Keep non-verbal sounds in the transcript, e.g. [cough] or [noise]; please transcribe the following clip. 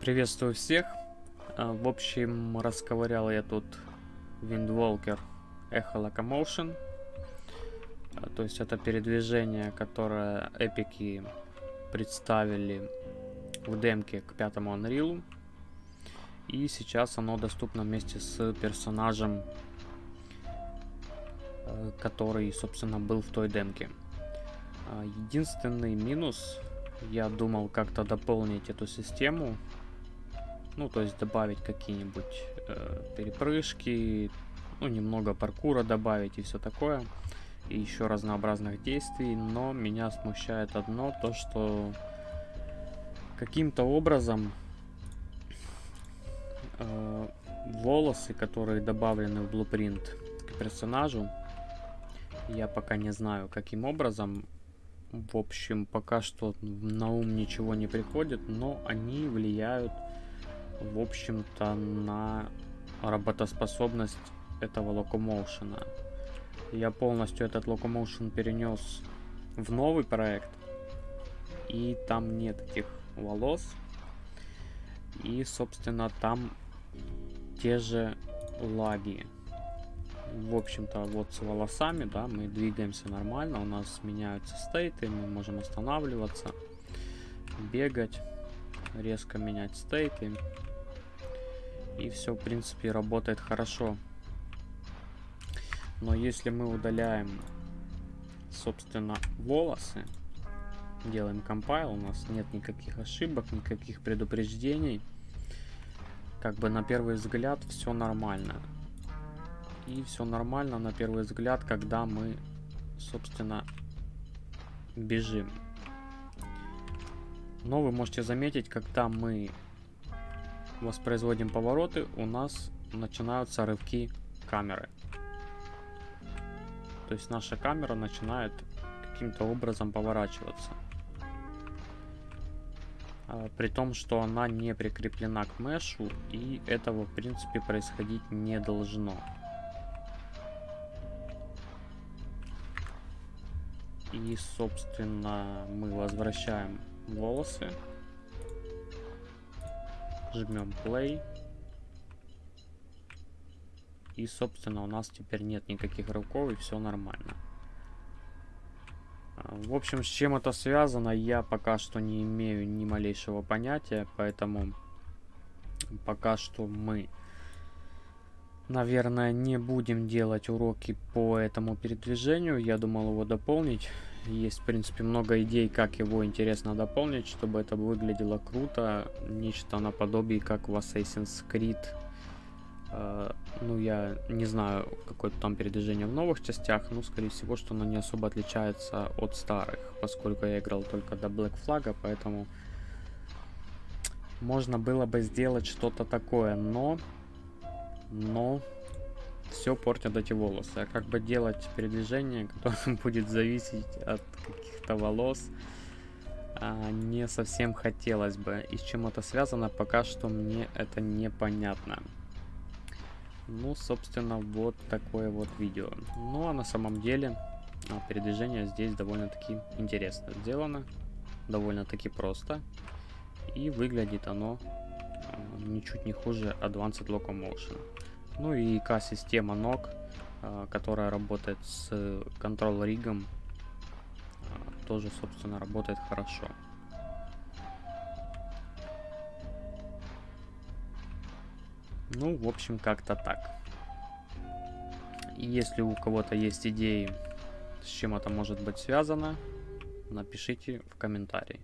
Приветствую всех. А, В общем, расковырял я тут Windwalker Echo Locomotion. А, То есть это передвижение, которое эпики представили в демке к пятому Unreal. И сейчас оно доступно вместе с персонажем, э, который, собственно, был в той демке. А, Единственный минус, я думал как-то дополнить эту систему. Ну, то есть добавить какие-нибудь э, перепрыжки, ну, немного паркура добавить и все такое. И еще разнообразных действий. Но меня смущает одно, то что каким-то образом э, волосы, которые добавлены в Blueprint к персонажу, я пока не знаю, каким образом. В общем, пока что на ум ничего не приходит, но они влияют, в общем-то, на работоспособность этого локомоушена. Я полностью этот локомоушен перенес в новый проект, и там нет этих волос. И, собственно, там те же лаги. В общем-то, вот с волосами, да, мы двигаемся нормально, у нас меняются стейты, мы можем останавливаться, бегать, резко менять стейты. И все, в принципе, работает хорошо. Но если мы удаляем, собственно, волосы, делаем компайл, у нас нет никаких ошибок, никаких предупреждений. Как бы на первый взгляд все нормально. И все нормально на первый взгляд, когда мы, собственно, бежим. Но вы можете заметить, когда мы воспроизводим повороты, у нас начинаются рывки камеры. То есть наша камера начинает каким-то образом поворачиваться. А, При том, что она не прикреплена к мешу, и этого, в принципе, происходить не должно. И, собственно, мы возвращаем волосы. Жмем play. И, собственно, у нас теперь нет никаких рывков, и все нормально. А, В общем, с чем это связано, я пока что не имею ни малейшего понятия, поэтому пока что мы, наверное, не будем делать уроки по этому передвижению. Я думал его дополнить. Есть, в принципе, много идей, как его интересно дополнить, чтобы это выглядело круто. Нечто наподобие, как в Assassin's Creed. Э, Ну, я не знаю, какое там передвижение в новых частях, но, скорее всего, что оно не особо отличается от старых, поскольку я играл только до Black Flag, поэтому можно было бы сделать что-то такое, но... Но... Все портят эти волосы. А как бы делать передвижение, которое [laughs] будет зависеть от каких-то волос, а, не совсем хотелось бы. И с чем это связано, пока что мне это непонятно. Ну, собственно, вот такое вот видео. Ну, а на самом деле а, передвижение здесь довольно-таки интересно сделано. Довольно-таки просто. И выглядит оно ничуть не хуже Advanced Locomotion. Ну и К-система ног, а, которая работает с Control ригом, тоже, собственно, работает хорошо. Ну, в общем, как-то так. Если у кого-то есть идеи, с чем это может быть связано, напишите в комментарии.